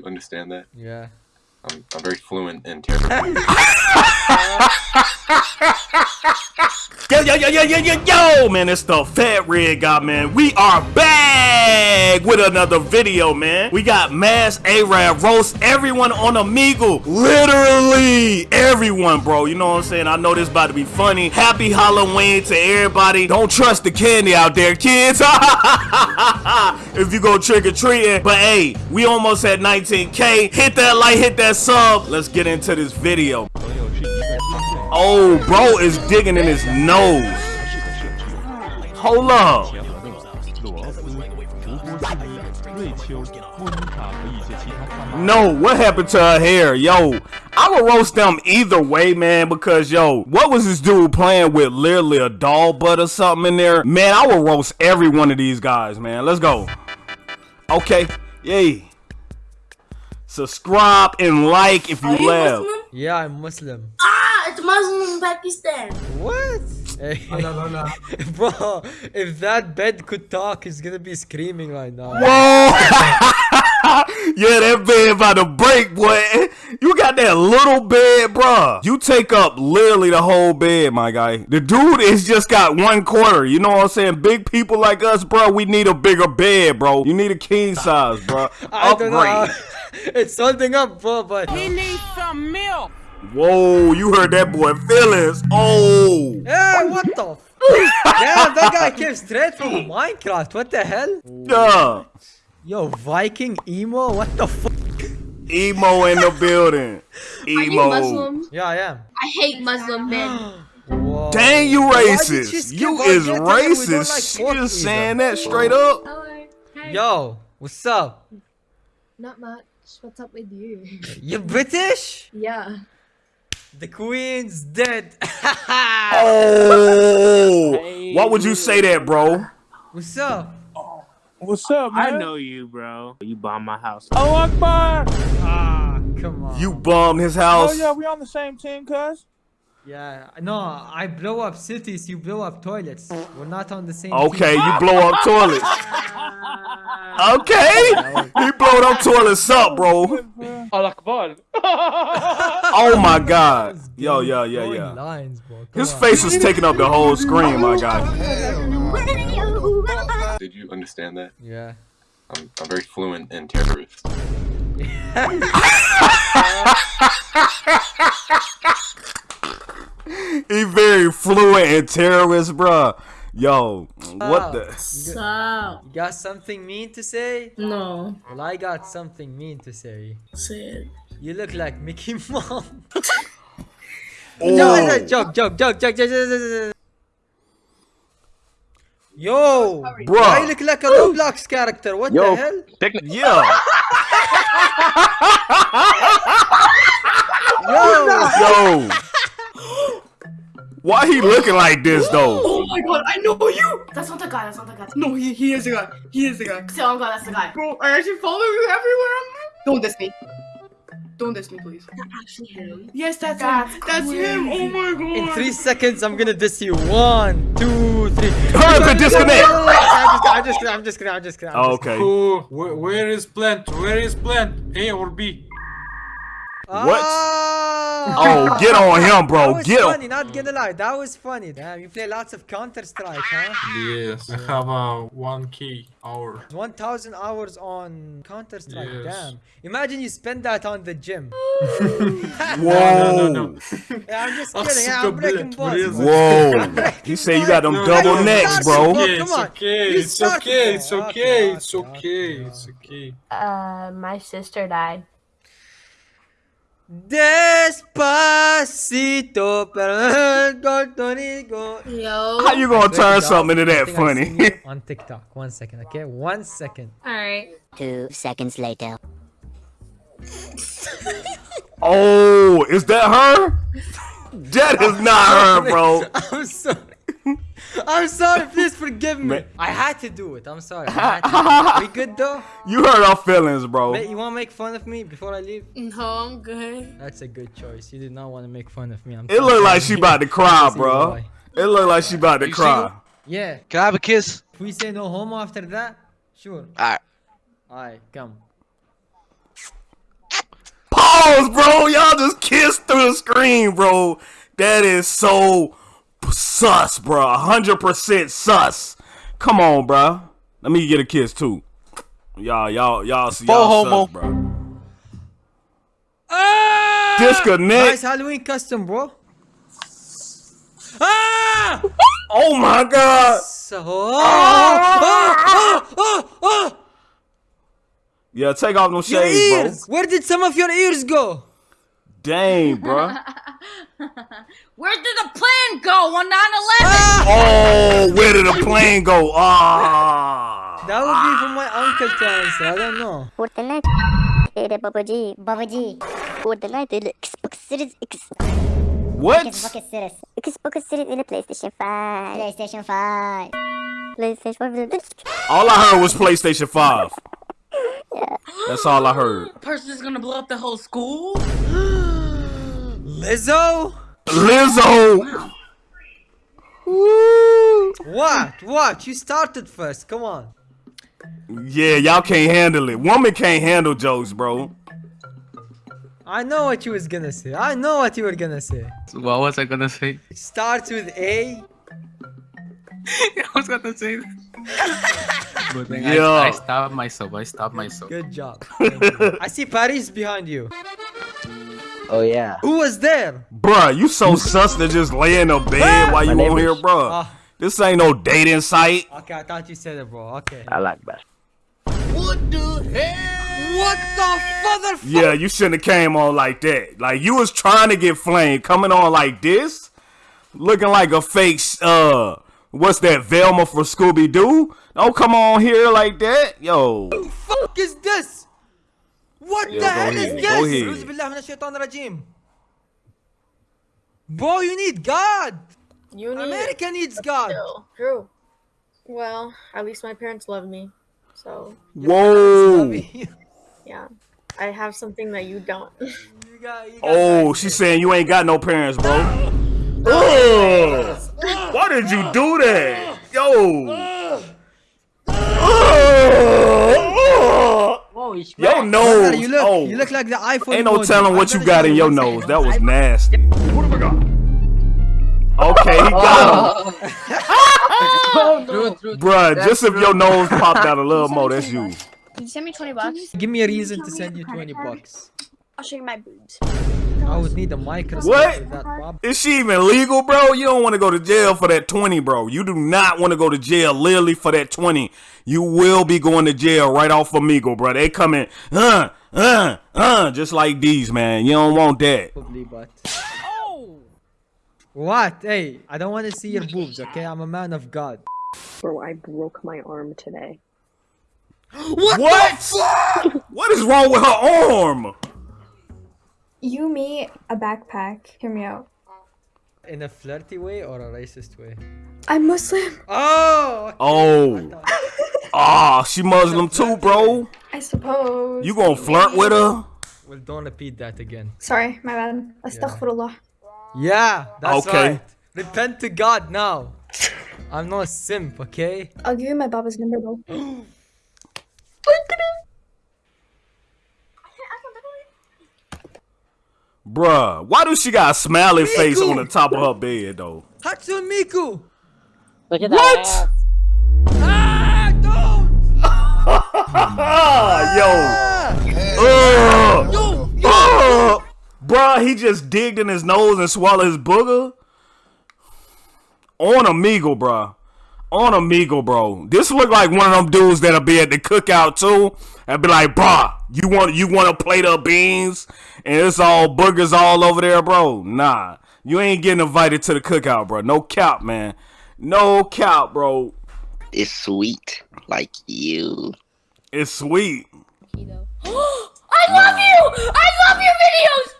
you understand that? Yeah. I'm, I'm very fluent in terrible. Yo, yo, yo, yo, yo, yo, yo, man, it's the Fat Red Guy, man. We are back with another video, man. We got Mass Arab roast everyone on Omegle. Literally everyone, bro. You know what I'm saying? I know this about to be funny. Happy Halloween to everybody. Don't trust the candy out there, kids. if you go trick-or-treating. But hey, we almost at 19K. Hit that like, hit that sub. Let's get into this video. Oh, bro is digging in his nose. Hold up. No, what happened to her hair? Yo, I would roast them either way, man, because, yo, what was this dude playing with? Literally a doll butt or something in there? Man, I will roast every one of these guys, man. Let's go. Okay, yay. Subscribe and like if you, Are you laugh. Muslim? Yeah, I'm Muslim. Ah, it's Muslim in Pakistan. What? Hey, bro, if that bed could talk, he's gonna be screaming right now. Whoa! yeah, that bed about to break, boy. You got that little bed, bro. You take up literally the whole bed, my guy. The dude is just got one quarter. You know what I'm saying? Big people like us, bro, we need a bigger bed, bro. You need a king size, bro. I don't know. Upgrade. how- it's holding up, bro, but Whoa, you heard that boy feelings. Oh. hey, what the? F- Damn, that guy came straight from Minecraft. What the hell? Yeah. Yo, Viking emo. What the fuck? Emo in the building. Are you Emo. Muslim? Yeah, I am. I hate Muslim men. Whoa. Dang, you racist. she You is get to them? We don't racist. like She just saying that straight up. Hello. Hey. Yo, what's up? Not much. What's up with you? You're British? yeah. The queen's dead. Oh, why would you say that, bro? what's up? What's up, man? I know you, bro. You bombed my house. Oh, Akbar! Ah, come on. You bummed his house. Oh, yeah, we on the same team, cuz. Yeah, no, I blow up cities, you blow up toilets. We're not on the same Okay, team. you blow up toilets. Okay, he blowed up toilets up, bro. Oh my God. Yo, yo, yeah, Blowing yeah. Lines, bro. His face was taking up the whole screen, my god. Did you understand that? Yeah. I'm, I'm very fluent in terrorist. he very fluent and terrorist, bro. Yo, what the? You got something mean to say? No. Well, I got something mean to say. Say it. You look like Mickey Mouse. oh. No, joke, joke, joke, joke, joke, joke, joke. Yo, bro, I look like a Roblox character. What Yo, the hell? yeah. Yo. Yo. Why he looking like this though? Oh my god, I know you! That's not the guy. That's not the guy. No, he, he is the guy. He is the guy. Oh god, that's the guy. Bro, I actually follow you everywhere. I'm... Don't diss me. Don't diss me, please. That's actually him. Yes, that's, That's him. That's him. Oh my god. in three seconds, I'm gonna diss you. One, two, three. Hurry up and disconnect. I'm just kidding. I'm just kidding. I'm just kidding. I'm just kidding. Okay. Oh, where, where is plant? Where is plant? A or B? What? Ah. Oh, get on him, That bro. was Get funny, on. not gonna lie. That was funny. Damn, you play lots of Counter Strike, huh? Yes. I have a 1k hour. 1000 hours on Counter Strike. Yes. Damn. Imagine you spend that on the gym. Whoa. No, no, no. Yeah, I'm just Oh, kidding. Yeah, I'm breaking bullet, balls. really? Whoa. You say you got them No, double no, necks, bro. Okay, come it's on. okay. It's okay. It's Okay, okay. It's okay, okay. okay, It's okay. Uh, my sister died. Despacito, pero corto. Yo. How you gonna turn Wait, something into that think I seen funny? you on TikTok. One second, okay? One second. Alright. Two seconds later. oh, is that her? That is not her, bro. I'm sorry. I'm sorry. Please forgive me. Man. I had to do it. I'm sorry. I had we good though? You hurt our feelings, bro. Ma- You want to make fun of me before I leave? No, I'm good. That's a good choice. You did not want to make fun of me. I'm It look like she about to cry, bro. It look like she about to You cry. Yeah. Can I have a kiss? If we say no homo after that, sure. Alright. Alright, come. Pause, bro. Y'all just kissed through the screen, bro. That is so sus, bro. 100% sus. Come on, bro. Let me get a kiss too. Y'all, y'all, y'all, see, y'all homo. sus, bro. Ah! Disconnect. Nice Halloween custom, bro. Ah! Oh my god. So, ah, ah, ah, ah, Yeah, take off them your shades, bro. Where did some of your ears go? Dang, bro. Where did the plane go on 9 Ah! Oh, where did the plane go? Ah. That would be for my uncle to answer. I don't know. Fortnite är det Babaji, Babaji. Fortnite är det Xbox Series X. What? Xbox Series. Xbox Series är det Playstation 5. Playstation 5. Playstation 5. All I heard was PlayStation 5. That's all I heard. Person's gonna blow up the whole school? Lizzo? Lizzo. What? What? You started first. Come on. Yeah, y'all can't handle it. Woman can't handle jokes, bro. I know what you was gonna say. I know what you were gonna say. What was I gonna say? It starts with A. I was gonna say that. But then Yeah. I, I stopped myself. I stopped myself. Good job. I see Paris behind you. Oh yeah. Who was there? Bruh, you so sus to just lay in the bed while you on here, neighbors. bruh. Ah. This ain't no dating site. Okay, I thought you said it, bro. Okay. I like that. What the hell? What the father? Yeah, you shouldn't have came on like that. Like you was trying to get flame, coming on like this, looking like a fake. Uh, what's that? Velma for Scooby Doo? Don't come on here like that, yo. fuck is this? What Yeah, the go hell ahead, is go this? ahead. أعوذ بالله من الشيطان الرجيم. Bro, you need God. You need America needs God. True. Well, at least my parents love me. So, Whoa. You yeah. I have something that you don't. got- you got Oh, God. she's saying you ain't got no parents, bro. Ugh. Why did you do that, yo? Ugh. Your nose. You look, oh, you look like the iPhone. ain't no telling what you got in your nose. second. That was nasty. what Okay, he got him. Oh. True, true. Bruh, just if your nose popped out a little more, that's you. Can you send me 20 bucks? Give me a reason to send you 20 bucks. I'll show you my boobs. I would need a microscope What? for that, Bob. Is she even legal, bro? You don't want to go to jail for that 20, bro. You do not want to go to jail literally for that 20. You will be going to jail right off Amigo, bro. They coming, uh, uh, uh, just like these, man. You don't want that. Probably, but. What? Hey, I don't want to see your boobs, okay? I'm a man of God. Bro, I broke my arm today. What? what is wrong with her arm? You, me, a backpack. Hear me out. In a flirty way or a racist way? I'm Muslim. Oh! okay. Oh. Ah, she Muslim too, bro. I suppose. You gonna flirt with her? Well, don't repeat that again. Sorry, my bad. Astaghfirullah. Yeah, that's Okay. right. Repent to God now. I'm not a simp, okay? I'll give you my Baba's number though. Bruh, why do she got a smiley face on the top of her bed, though? Hatsune Miku! Look at that. What? that. Ah, don't! Ah, yo. Ah! Ugh. Yo, yo! Ugh. Bruh, he just digged in his nose and swallowed his booger. On Amigo, bruh. On Amigo, bro. This look like one of them dudes that'll be at the cookout too. And be like, bruh, you want you want a plate of beans? And it's all boogers all over there, bro. Nah. You ain't getting invited to the cookout, bro. No cap, man. No cap, bro. It's sweet, like you. It's sweet. I love you! I love your videos!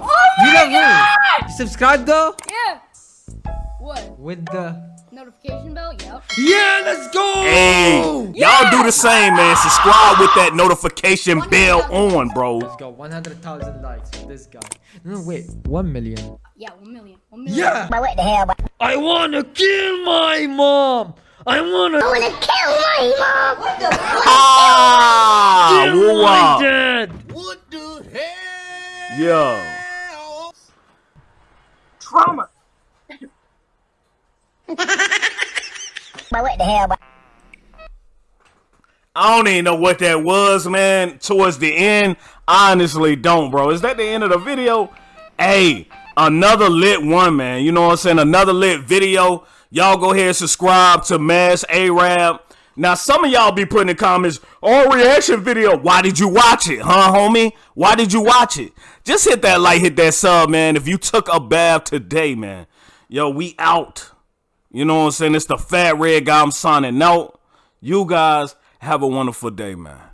Oh You my love me! god! You subscribe though? Yeah. What? With the. Notification bell? Yep. Yeah, let's go! Hey, y'all do the same, man. Subscribe with that notification bell on, bro. Let's go. 100,000 likes for this guy. No, wait. 1 million. Yeah, one million. One million. Yeah! But what the hell? I wanna kill my mom! I wanna. I wanna kill my mom. What the Ah, kill my wow. dad. Yo. Trauma. But what the hell? I don't even know what that was, man. Towards the end, honestly don't, bro. Is that the end of the video? Hey, another lit one, man. You know what I'm saying? Another lit video. Y'all go ahead and subscribe to Mass Arab. Now, some of y'all be putting in comments, oh, reaction video. Why did you watch it, huh, homie? Why did you watch it? Just hit that like, hit that sub, man. If you took a bath today, man. Yo, we out. You know what I'm saying? It's the fat red guy. I'm signing out. You guys have a wonderful day, man.